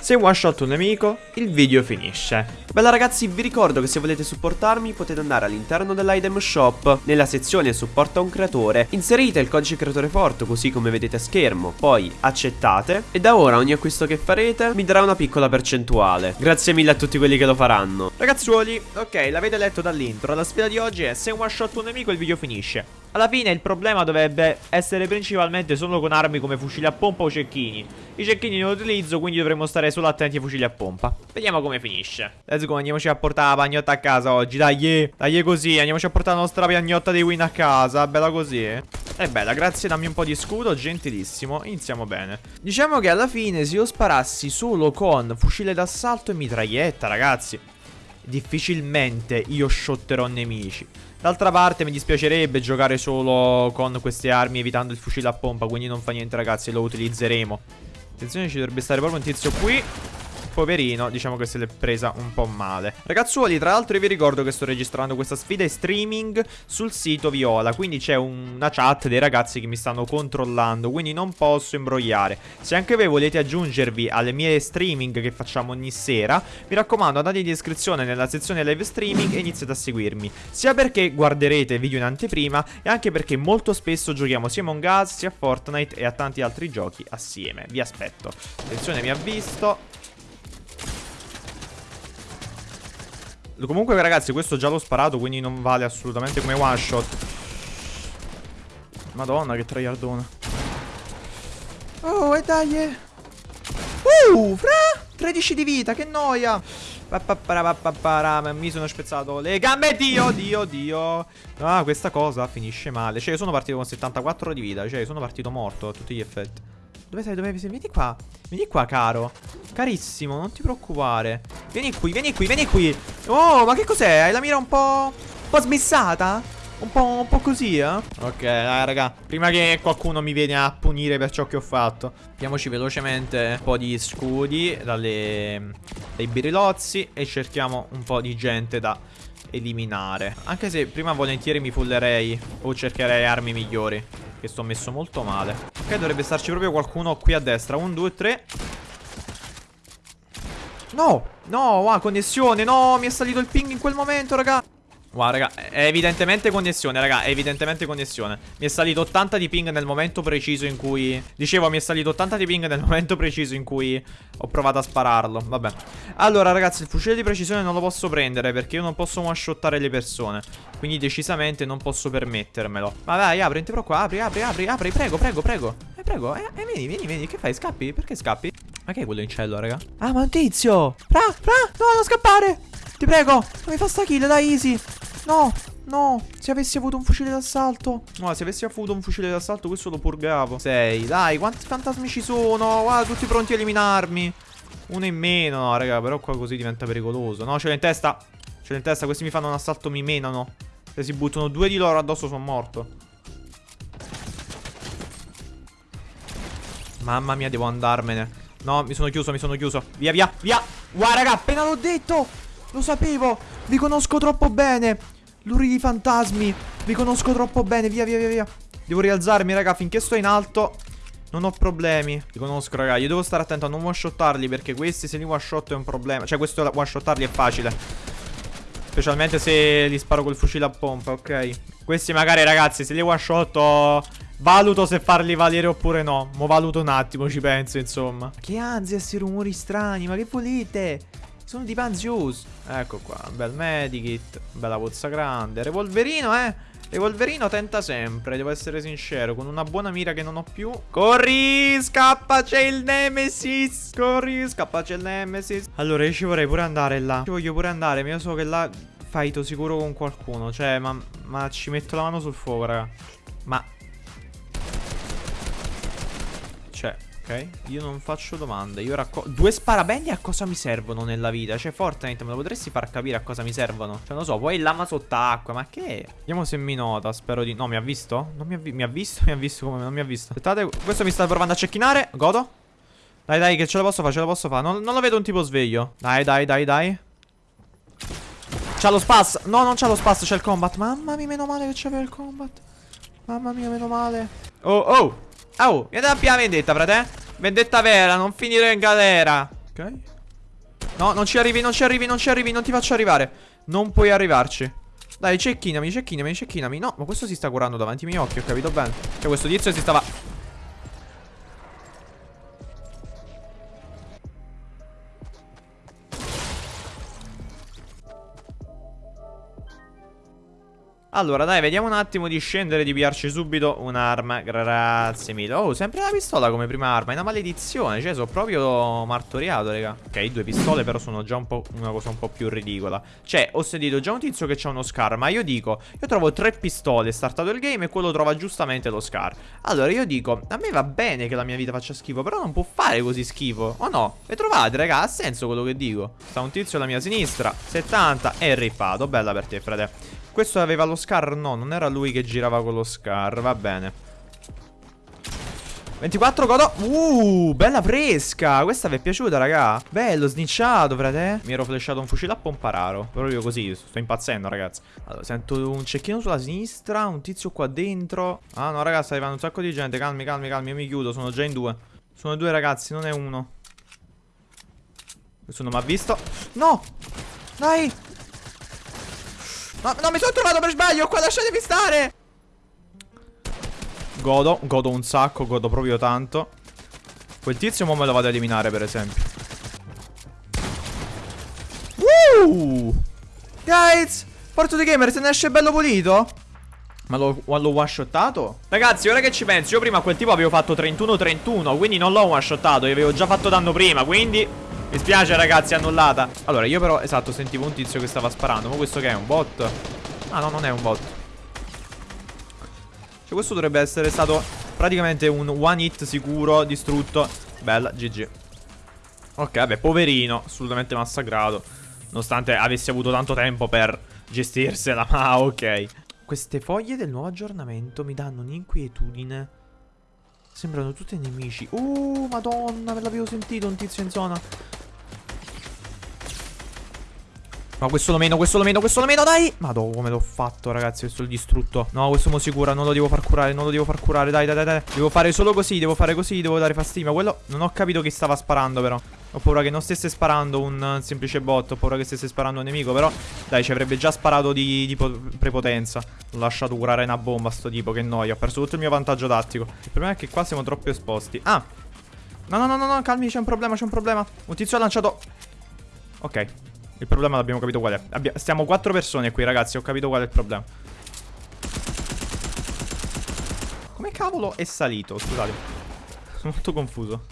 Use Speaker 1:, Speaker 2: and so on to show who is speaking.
Speaker 1: Se one shot un nemico, il video finisce. Bella ragazzi, vi ricordo che se volete supportarmi potete andare all'interno dell'item shop, nella sezione supporta un creatore, inserite il codice creatore forte così come vedete a schermo, poi accettate e da ora ogni acquisto che farete mi darà una piccola percentuale. Grazie mille a tutti quelli che lo faranno. Ragazzuoli, ok, l'avete letto dall'intro, la sfida di oggi è se one shot un nemico il video finisce. Alla fine il problema dovrebbe essere principalmente solo con armi come fucili a pompa o cecchini. I cecchini non li utilizzo, quindi dovremmo stare solo attenti ai fucili a pompa. Vediamo come finisce. Let's go, andiamoci a portare la pagnotta a casa oggi. Dai, dai così, andiamoci a portare la nostra pagnotta dei win a casa. Bella così. È bella, grazie, dammi un po' di scudo, gentilissimo. Iniziamo bene. Diciamo che alla fine se io sparassi solo con fucile d'assalto e mitraglietta, ragazzi, difficilmente io shotterò nemici. D'altra parte mi dispiacerebbe giocare solo con queste armi evitando il fucile a pompa Quindi non fa niente ragazzi, lo utilizzeremo Attenzione ci dovrebbe stare proprio un tizio qui poverino, diciamo che se l'è presa un po' male. Ragazzuoli, tra l'altro io vi ricordo che sto registrando questa sfida in streaming sul sito Viola, quindi c'è una chat dei ragazzi che mi stanno controllando, quindi non posso imbrogliare. Se anche voi volete aggiungervi alle mie streaming che facciamo ogni sera, mi raccomando andate in descrizione nella sezione live streaming e iniziate a seguirmi. Sia perché guarderete video in anteprima e anche perché molto spesso giochiamo sia Among Us, sia Fortnite e a tanti altri giochi assieme. Vi aspetto. Attenzione, mi ha visto. Comunque ragazzi questo già l'ho sparato Quindi non vale assolutamente come one shot. Madonna che tryhardona Oh e dai eh. Uh fra! 13 di vita che noia. Mi sono spezzato le gambe. Dio, Dio, Dio. Ah, questa cosa finisce male. Cioè, io sono partito con 74 di vita Cioè, sono partito morto a tutti gli effetti dove sei? Dove sei? Vieni qua. Vieni qua, caro. Carissimo, non ti preoccupare. Vieni qui, vieni qui, vieni qui. Oh, ma che cos'è? Hai la mira un po'... Un po' smissata? Un po', un po' così, eh? Ok, dai, raga. Prima che qualcuno mi viene a punire per ciò che ho fatto. Piamoci velocemente un po' di scudi dalle, dai birilozzi e cerchiamo un po' di gente da eliminare. Anche se prima volentieri mi fullerei o cercherei armi migliori. Che sto messo molto male. Ok dovrebbe starci proprio qualcuno qui a destra. 1, 2, 3 No! No, wow, connessione. No, mi è salito il ping in quel momento, raga Wow, raga, è evidentemente connessione, raga, è evidentemente connessione. Mi è salito 80 di ping nel momento preciso in cui... Dicevo, mi è salito 80 di ping nel momento preciso in cui ho provato a spararlo. Vabbè. Allora, ragazzi, il fucile di precisione non lo posso prendere perché io non posso one-shottare le persone. Quindi decisamente non posso permettermelo. Ma dai, apri, ti preoccupare, apri, apri, apri, apri, prego, prego, prego. Eh, prego, eh, eh, vieni, vieni, vieni, che fai? Scappi? Perché scappi? Ma che è quello in cielo, raga? Ah, ma un tizio! Fra, fra, no, non scappare! Ti prego, non mi fa sta kill, dai, easy. No, no, se avessi avuto un fucile d'assalto. No, se avessi avuto un fucile d'assalto questo lo purgavo. Sei, dai, quanti fantasmi ci sono? Guarda, tutti pronti a eliminarmi. Uno in meno, no, raga, però qua così diventa pericoloso. No, ce l'ho in testa. Ce l'ho in testa, questi mi fanno un assalto, mi menano. Se si buttano due di loro addosso sono morto. Mamma mia, devo andarmene. No, mi sono chiuso, mi sono chiuso. Via, via, via. Guarda, raga, appena l'ho detto Lo sapevo Vi conosco troppo bene. Luri di fantasmi Vi conosco troppo bene. Via via via via. Devo rialzarmi raga Finché sto in alto Non ho problemi. Li conosco raga Io devo stare attento a non one-shottarli Perché questi se li one-shot è un problema. Cioè questo one-shottarli è facile. Specialmente se li sparo col fucile a pompa Ok? Questi magari ragazzi Se li one-shotto Valuto se farli valere oppure no. Mo valuto un attimo Ci penso insomma. Che ansia questi rumori strani Ma che volete sono di Panzius. Ecco qua, bel medikit, bella pozza grande. Revolverino, eh. Revolverino tenta sempre, devo essere sincero, con una buona mira che non ho più. Corri, scappa, c'è il Nemesis. Corri, scappa, c'è il Nemesis. Allora, io ci vorrei pure andare là. Ci voglio pure andare, ma io so che là fighto sicuro con qualcuno. Cioè, ma, ma ci metto la mano sul fuoco, raga. Ma... Cioè, Io non faccio domande. Io raccolgo. Due sparabendi a cosa mi servono nella vita? Cioè, Fortnite, me lo potresti far capire a cosa mi servono? Cioè, non lo so, poi lama sott'acqua. Ma che? Vediamo se mi nota. Spero di. No, mi ha visto? Non mi ha, vi... mi ha visto? Mi ha visto come non mi ha visto. Aspettate, questo mi sta provando a cecchinare. Godo. Dai, dai, che ce la posso fare, ce la posso fare. Non, non lo vedo un tipo sveglio. Dai, dai, dai, dai. C'ha lo spass. No, non c'ha lo spass, c'è il combat. Mamma mia, meno male che c'aveva il combat. Mamma mia, meno male. Oh, oh. Oh, vieni da più vendetta, frate. Vendetta vera, non finire in galera. Ok.
Speaker 2: No, non ci arrivi, non ci arrivi, non ci arrivi, non ti faccio arrivare. Non puoi arrivarci. Dai, cecchinami, cecchinami, cecchinami. No, ma questo si sta curando davanti ai miei occhi, ho capito bene. Cioè, questo tizio si stava... Allora, dai, vediamo un attimo di scendere e di piarci subito un'arma. Grazie mille. Oh, sempre la pistola come prima arma. È una maledizione. Cioè, sono proprio martoriato, raga. Ok, due pistole, però sono già un una cosa un po' più ridicola. Cioè, ho sentito già un tizio che c'ha uno scar. Ma io dico, io trovo tre pistole, startato il game, e quello trova giustamente lo scar. Allora, io dico, a me va bene che la mia vita faccia schifo, però non può fare così schifo. O no? Le trovate, raga? Ha senso quello che dico. Sta un tizio alla mia sinistra. 70 e rippato. Bella per te, frate. Questo aveva lo scar? No, non era lui che girava con lo scar. Va bene. 24 godo Uh, bella fresca Questa vi è piaciuta, raga? Bello, snicciato, frate Mi ero flashato un fucile a pompararo Proprio così, sto impazzendo, ragazzi Allora, sento un cecchino sulla sinistra Un tizio qua dentro Ah, no, ragazzi, sta arrivando un sacco di gente Calmi, calmi, calmi, io mi chiudo Sono già in due Sono due, ragazzi, non è uno non mi ha visto No Dai No, no, mi sono trovato per sbaglio qua, lasciatemi stare Godo, godo un sacco, godo proprio tanto Quel tizio mo me lo vado a eliminare per esempio Woo! Guys, Porto di Gamer se ne esce bello pulito ma l'ho one-shottato? Ragazzi, ora che ci penso, io prima a quel tipo avevo fatto 31-31 Quindi non l'ho one-shottato, gli avevo già fatto danno prima Quindi mi spiace ragazzi, annullata. Allora io però, esatto, sentivo un tizio che stava sparando. Ma questo che è, un bot? Ah no, non è un bot. Cioè questo dovrebbe essere stato praticamente un one hit sicuro, distrutto. Bella, GG Ok, vabbè, poverino, assolutamente massacrato. Nonostante avessi avuto tanto tempo per gestirsela Ma ok. Queste foglie del nuovo aggiornamento mi danno un'inquietudine. Sembrano tutti nemici. Uh, madonna, me l'avevo sentito un tizio in zona No, questo lo meno, questo lo meno, questo lo meno, dai! Madonna, come l'ho fatto, ragazzi, questo il distrutto. No, questo mo si non lo devo far curare, non lo devo far curare, dai, dai, dai, dai. Devo fare solo così, devo fare così, devo dare fastidio. Ma quello, non ho capito chi stava sparando, però. Ho paura che non stesse sparando un semplice bot, ho paura che stesse sparando un nemico, però... Dai, ci avrebbe già sparato di, di prepotenza. L'ho lasciato curare una bomba, sto tipo, che noia. Ho perso tutto il mio vantaggio tattico. Il problema è che qua siamo troppo esposti. Ah! No, no, no, no, no, calmi, c'è un problema, c'è un problema. Un tizio ha lanciato... Ok. Il problema l'abbiamo capito qual è. Abbia stiamo quattro persone qui, ragazzi. Ho capito qual è il problema. Come cavolo è salito? Scusate. Sono molto confuso.